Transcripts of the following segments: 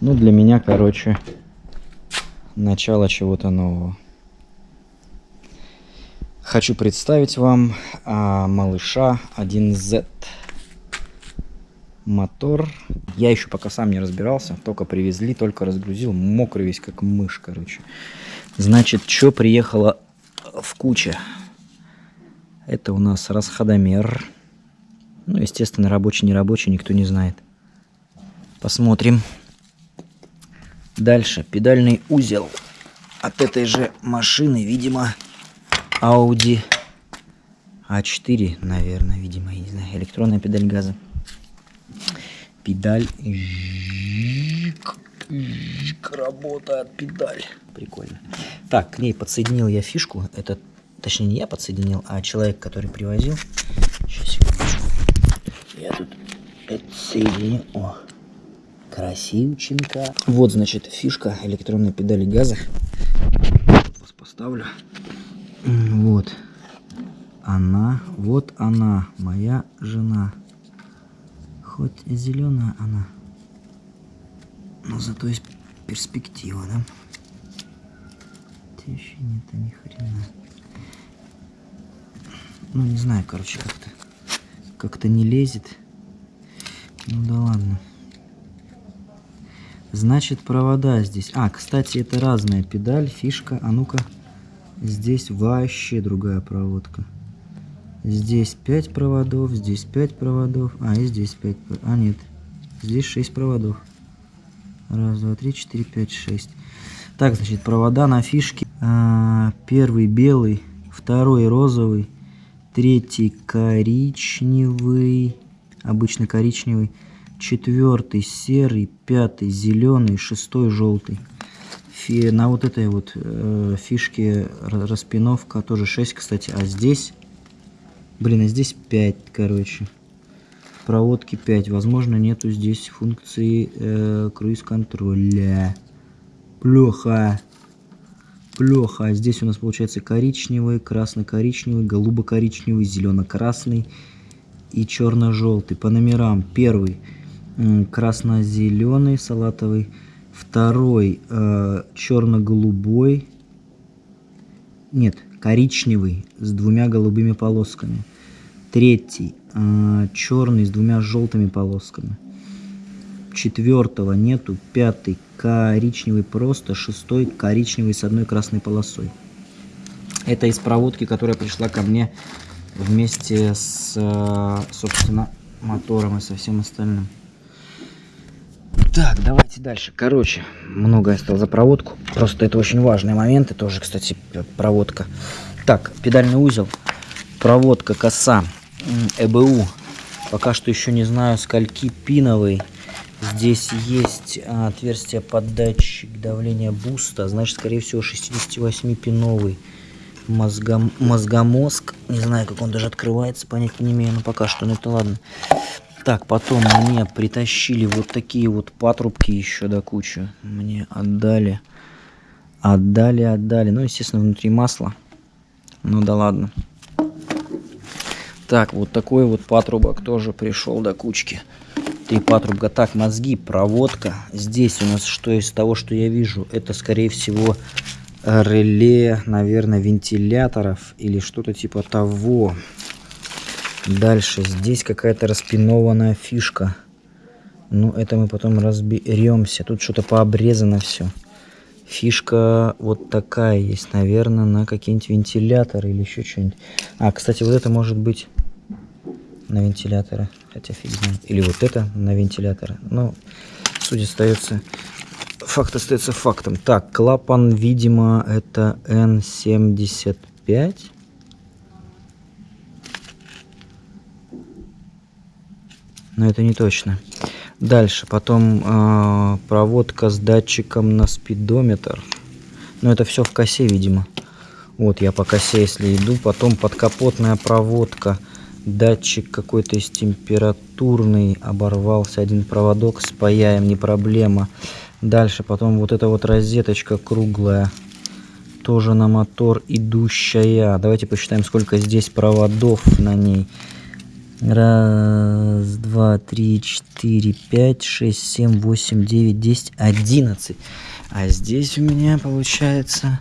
Ну, для меня, короче, начало чего-то нового. Хочу представить вам а, малыша 1Z. Мотор. Я еще пока сам не разбирался. Только привезли, только разгрузил. Мокрый весь, как мышь, короче. Значит, что приехало в куче? Это у нас расходомер. Ну, естественно, рабочий, не рабочий, никто не знает. Посмотрим. Дальше педальный узел от этой же машины, видимо, Audi A4, наверное, видимо, я не знаю, электронная педаль газа. Педаль, работает педаль. Прикольно. Так, к ней подсоединил я фишку. Это, точнее, не я подсоединил, а человек, который привозил. Сейчас, секундочку. Я тут отсоединю. О, Красивченко. Вот, значит, фишка электронной педали газа. Вас поставлю. Вот. Она, вот она, моя жена. Хоть зеленая она, но зато есть перспектива, да? Еще нет, ни хрена. Ну, не знаю, короче, как-то как-то не лезет. Ну да ладно. Значит, провода здесь. А, кстати, это разная педаль, фишка. А ну-ка, здесь вообще другая проводка. Здесь 5 проводов, здесь 5 проводов. А, и здесь 5. А, нет. Здесь 6 проводов. Раз, два, три, четыре, пять, шесть. Так, значит, провода на фишке. А, первый белый, второй розовый, третий коричневый, обычно коричневый, четвертый серый, пятый зеленый, шестой желтый. Фи, на вот этой вот э, фишке распиновка тоже 6, кстати, а здесь, блин, а здесь 5, короче. Проводки 5, возможно нету здесь функции э, круиз-контроля. Плохо. Плохо. Здесь у нас получается коричневый, красно-коричневый, голубо-коричневый, зелено-красный и черно-желтый. По номерам первый красно-зеленый салатовый, второй э, черно-голубой, нет, коричневый с двумя голубыми полосками, третий э, черный с двумя желтыми полосками, четвертого нету, пятый коричневый просто, шестой коричневый с одной красной полосой. Это из проводки, которая пришла ко мне вместе с, э, собственно, мотором и со всем остальным. Так, давайте дальше. Короче, много я стал за проводку. Просто это очень важный момент. Это тоже, кстати, проводка. Так, педальный узел. Проводка коса. ЭБУ. Пока что еще не знаю, скольки пиновый. Здесь есть а, отверстие под датчик давления буста. Значит, скорее всего, 68-пиновый мозгом, мозгомозг. Не знаю, как он даже открывается, понятия не имею, но пока что, ну это ладно. Так, потом мне притащили вот такие вот патрубки еще до кучи. Мне отдали. Отдали, отдали. Ну, естественно, внутри масло. Ну да ладно. Так, вот такой вот патрубок тоже пришел до кучки. Три патрубка. Так, мозги, проводка. Здесь у нас что из того, что я вижу? Это, скорее всего, реле, наверное, вентиляторов или что-то типа того. Дальше здесь какая-то распинованная фишка. Ну, это мы потом разберемся. Тут что-то пообрезано все. Фишка вот такая есть, наверное, на какие-нибудь вентиляторы или еще что-нибудь. А, кстати, вот это может быть на вентиляторы. Хотя фиг знает. Или вот это на вентиляторы. Ну, суть остается... Факт остается фактом. Так, клапан, видимо, это N75. Но это не точно. Дальше, потом э, проводка с датчиком на спидометр. Но это все в косе, видимо. Вот я по косе, если иду. Потом подкапотная проводка. Датчик какой-то из температурный. Оборвался один проводок. Спаяем, не проблема. Дальше, потом вот эта вот розеточка круглая. Тоже на мотор идущая. Давайте посчитаем, сколько здесь проводов на ней. Раз, два, три, четыре, пять, шесть, семь, восемь, девять, десять, одиннадцать. А здесь у меня получается...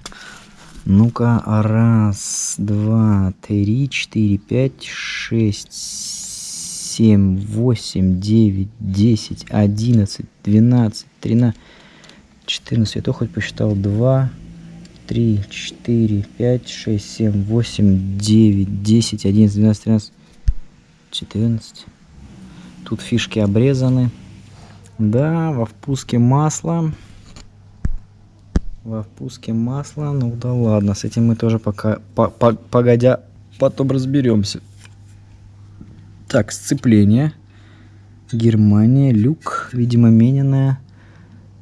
Ну-ка, раз, два, три, четыре, пять, шесть, семь, восемь, девять, десять, одиннадцать, двенадцать, тринадцать, четырнадцать. Я то хоть посчитал. Два, три, четыре, пять, шесть, семь, восемь, девять, десять, одиннадцать, двенадцать, тринадцать, четырнадцать. Тут фишки обрезаны. Да, во впуске масла. Во впуске масла. Ну да ладно, с этим мы тоже пока, по, по, погодя, потом разберемся. Так, сцепление. Германия, люк, видимо, мененная.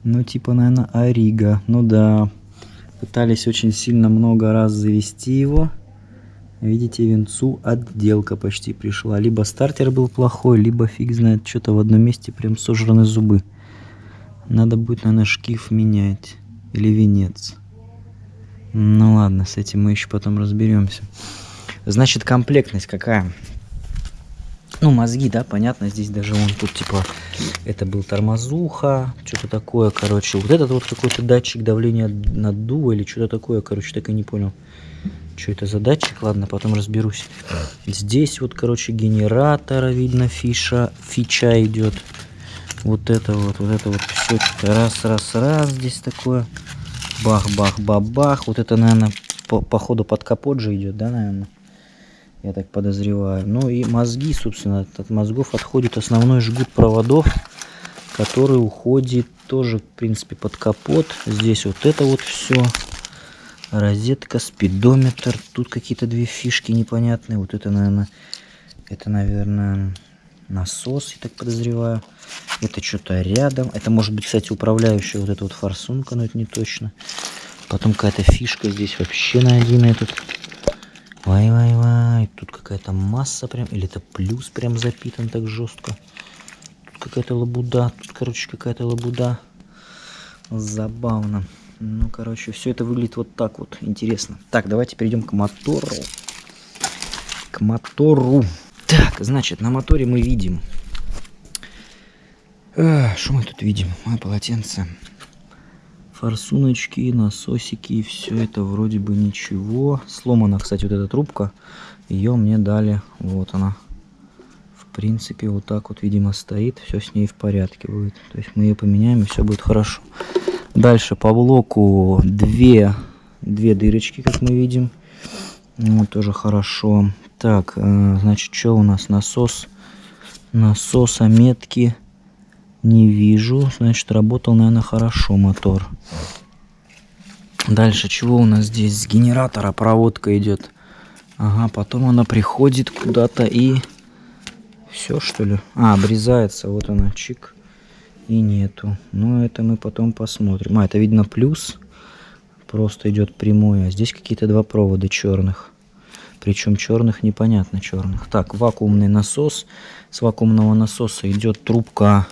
Ну, типа, наверное, Арига. Ну да, Пытались очень сильно много раз завести его. Видите, венцу отделка почти пришла. Либо стартер был плохой, либо фиг знает, что-то в одном месте прям сожраны зубы. Надо будет, наверное, шкив менять. Или венец. Ну ладно, с этим мы еще потом разберемся. Значит, комплектность какая? Ну, мозги, да, понятно, здесь даже он тут, типа, это был тормозуха, что-то такое, короче. Вот этот вот какой-то датчик давления наддува или что-то такое, короче, так и не понял. Что это за датчик? Ладно, потом разберусь. Здесь вот, короче, генератора, видно, фиша, фича идет. Вот это вот, вот это вот все, раз, раз, раз, здесь такое. Бах, бах, бах, бах. Вот это, наверное, по, по ходу под капот же идет, да, наверное? я так подозреваю. Ну и мозги, собственно, от мозгов отходит основной жгут проводов, который уходит тоже, в принципе, под капот. Здесь вот это вот все. Розетка, спидометр. Тут какие-то две фишки непонятные. Вот это, наверное, это, наверное, насос, я так подозреваю. Это что-то рядом. Это может быть, кстати, управляющая вот эта вот форсунка, но это не точно. Потом какая-то фишка здесь вообще на один этот Вай-вай-вай, тут какая-то масса прям, или это плюс прям запитан так жестко. Тут какая-то лабуда, тут, короче, какая-то лабуда. Забавно. Ну, короче, все это выглядит вот так вот, интересно. Так, давайте перейдем к мотору. К мотору. Так, значит, на моторе мы видим... Что мы тут видим? Мое полотенце форсуночки, насосики, все это вроде бы ничего. Сломана, кстати, вот эта трубка. Ее мне дали, вот она. В принципе, вот так вот, видимо, стоит. Все с ней в порядке будет. То есть мы ее поменяем, и все будет хорошо. Дальше по блоку две, две дырочки, как мы видим. Вот, тоже хорошо. Так, э, значит, что у нас? Насос. Насосометки не вижу. Значит, работал, наверное, хорошо мотор. Дальше, чего у нас здесь? С генератора проводка идет. Ага, потом она приходит куда-то и... Все, что ли? А, обрезается. Вот она, чик. И нету. Но это мы потом посмотрим. А, это видно плюс. Просто идет прямой. А здесь какие-то два провода черных. Причем черных непонятно черных. Так, вакуумный насос. С вакуумного насоса идет трубка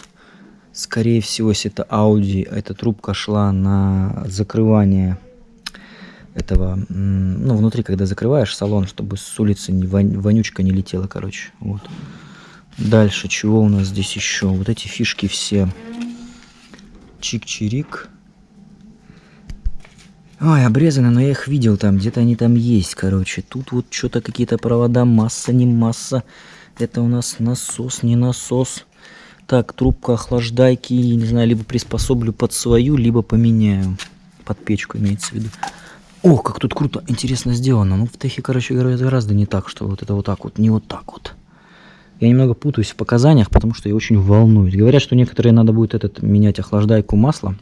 Скорее всего, если это Audi, эта трубка шла на закрывание этого, ну, внутри, когда закрываешь салон, чтобы с улицы вонючка не летела, короче. Вот. Дальше, чего у нас здесь еще? Вот эти фишки все. Чик-чирик. Ой, обрезаны, но я их видел там, где-то они там есть, короче. Тут вот что-то какие-то провода, масса, не масса. Это у нас насос, не насос. Так, трубка охлаждайки, не знаю, либо приспособлю под свою, либо поменяю. Под печку имеется в виду. О, как тут круто, интересно сделано. Ну, в техе, короче гораздо не так, что вот это вот так вот, не вот так вот. Я немного путаюсь в показаниях, потому что я очень волнуюсь. Говорят, что некоторые надо будет этот менять охлаждайку масла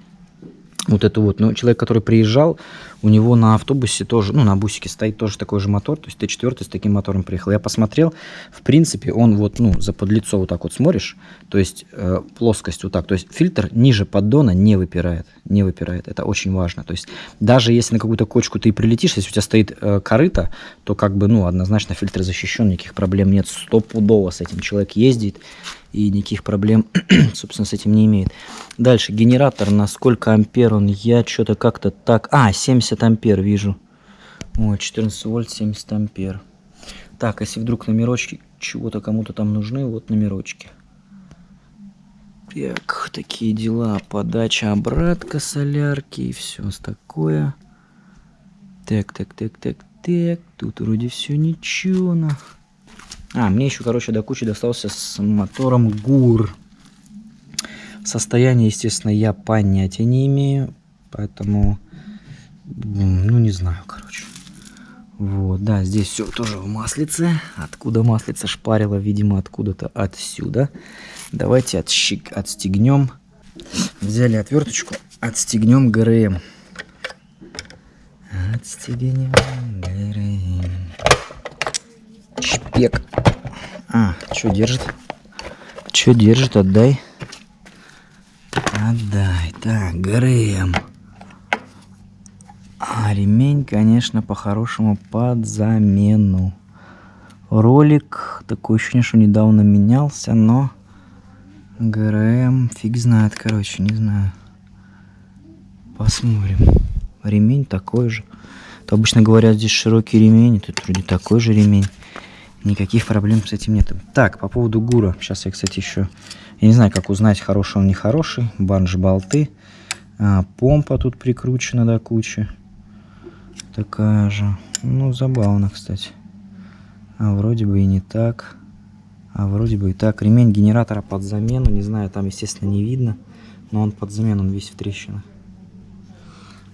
вот это вот. Но человек, который приезжал, у него на автобусе тоже, ну, на бусике стоит тоже такой же мотор, то есть Т4 с таким мотором приехал. Я посмотрел, в принципе, он вот, ну, за подлицо вот так вот смотришь, то есть э, плоскость вот так, то есть фильтр ниже поддона не выпирает, не выпирает, это очень важно. То есть даже если на какую-то кочку ты прилетишь, если у тебя стоит э, корыто, то как бы, ну, однозначно фильтр защищен, никаких проблем нет, стопудово с этим человек ездит, и никаких проблем, собственно, с этим не имеет. Дальше, генератор, на сколько ампер он, я что-то как-то так... А, 70 ампер вижу. О, 14 вольт, 70 ампер. Так, если вдруг номерочки чего-то кому-то там нужны, вот номерочки. Так, такие дела. Подача обратка солярки и все такое. Так, так, так, так, так. Тут вроде все ничего. На. А, мне еще, короче, до кучи достался с мотором ГУР. Состояние, естественно, я понятия не имею. Поэтому, ну, не знаю, короче. Вот, да, здесь все тоже в маслице. Откуда маслица шпарила, видимо, откуда-то отсюда. Давайте отщик, отстегнем. Взяли отверточку, отстегнем ГРМ. Отстегнем ГРМ. Шпек. А, что держит? Что держит? Отдай. Отдай. Так, ГРМ. А ремень, конечно, по-хорошему под замену. Ролик, такое ощущение, что недавно менялся, но ГРМ, фиг знает, короче, не знаю. Посмотрим. Ремень такой же. То обычно говорят, здесь широкий ремень, тут вроде такой же ремень. Никаких проблем с этим нет. Так, по поводу ГУРа. Сейчас я, кстати, еще... Я не знаю, как узнать, хороший он, нехороший. Банж-болты. А, помпа тут прикручена до кучи. Такая же. Ну, забавно, кстати. А вроде бы и не так. А вроде бы и так. Ремень генератора под замену. Не знаю, там, естественно, не видно. Но он под замену, он весь в трещинах.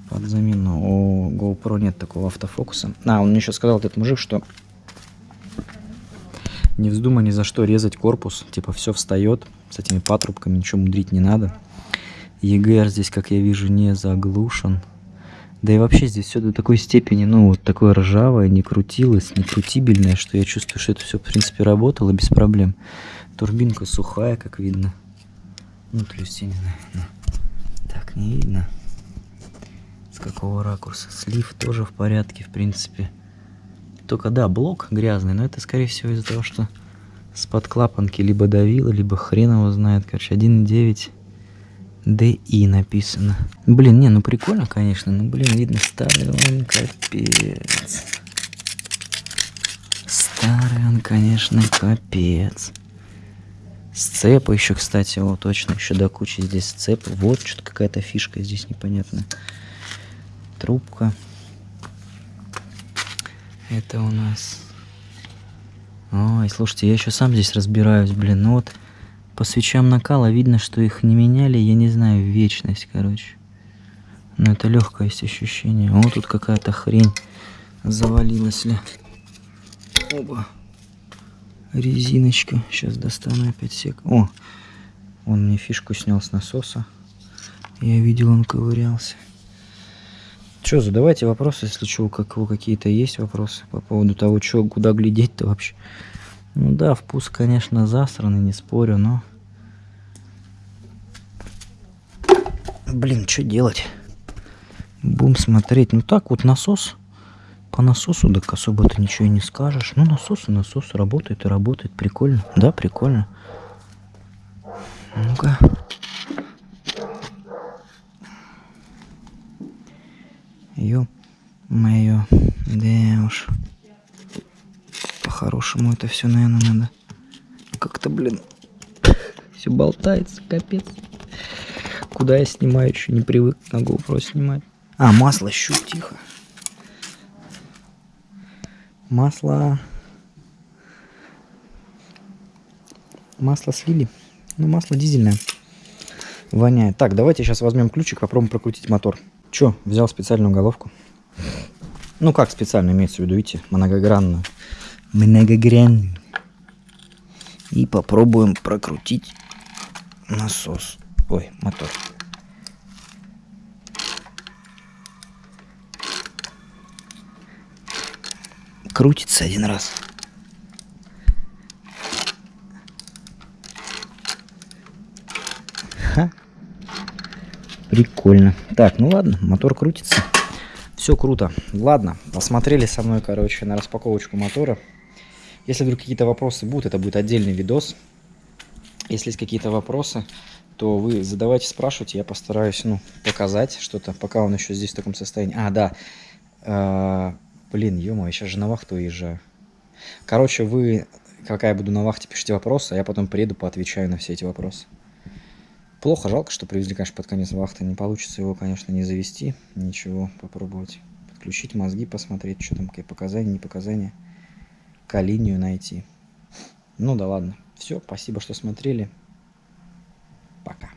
Под замену. У GoPro нет такого автофокуса. А, он мне еще сказал, этот мужик, что не вздумай ни за что резать корпус. Типа все встает с этими патрубками, ничего мудрить не надо. EGR здесь, как я вижу, не заглушен. Да и вообще здесь все до такой степени, ну, вот такое ржавое, не крутилось, не крутибельное, что я чувствую, что это все, в принципе, работало без проблем. Турбинка сухая, как видно. Ну, то есть, я так не видно. С какого ракурса. Слив тоже в порядке, в принципе. Только, да, блок грязный, но это, скорее всего, из-за того, что с-под клапанки либо давило, либо хрен его знает. Короче, 1.9 DI написано. Блин, не, ну прикольно, конечно. Ну, блин, видно, старый он капец. Старый он, конечно, капец. Сцепа еще, кстати, вот точно, еще до кучи здесь сцеп. Вот что-то какая-то фишка здесь непонятная. Трубка. Это у нас... Ой, слушайте, я еще сам здесь разбираюсь, блин. Ну вот по свечам накала видно, что их не меняли, я не знаю, вечность, короче. Но это легкое есть ощущение. Вот тут какая-то хрень завалилась ли. Оба. Резиночка. Сейчас достану опять сек. О, он мне фишку снял с насоса. Я видел, он ковырялся. Что, задавайте вопросы, если что, у какие-то есть вопросы по поводу того, что, куда глядеть-то вообще. Ну да, вкус, конечно, засранный, не спорю, но... Блин, что делать? Будем смотреть. Ну так вот насос. По насосу так особо ты ничего и не скажешь. Ну насос и насос работает и работает. Прикольно. Да, прикольно. Ну-ка. Ё-моё. Да уж. По-хорошему это все, наверное, надо. Как-то, блин, все болтается, капец. Куда я снимаю, еще не привык на GoPro снимать. А, масло щуп, тихо. Масло... Масло слили. Ну, масло дизельное. Воняет. Так, давайте сейчас возьмем ключик, попробуем прокрутить мотор. Че, взял специальную головку. Ну, как специально имеется в виду, видите, многогранную многогранный. И попробуем прокрутить насос. Ой, мотор. Крутится один раз. Прикольно. Так, ну ладно, мотор крутится. Все круто. Ладно, посмотрели со мной, короче, на распаковочку мотора. Если вдруг какие-то вопросы будут, это будет отдельный видос. Если есть какие-то вопросы, то вы задавайте, спрашивайте, я постараюсь, ну, показать что-то, пока он еще здесь в таком состоянии. А, да. А, блин, ё я сейчас же на вахту уезжаю. Короче, вы Пока я буду на вахте, пишите вопросы, а я потом приеду, поотвечаю на все эти вопросы. Плохо, жалко, что привезли, конечно, под конец вахты. Не получится его, конечно, не завести. Ничего, попробовать подключить мозги, посмотреть, что там, какие показания, не показания. К найти. Ну да ладно. Все, спасибо, что смотрели. Пока.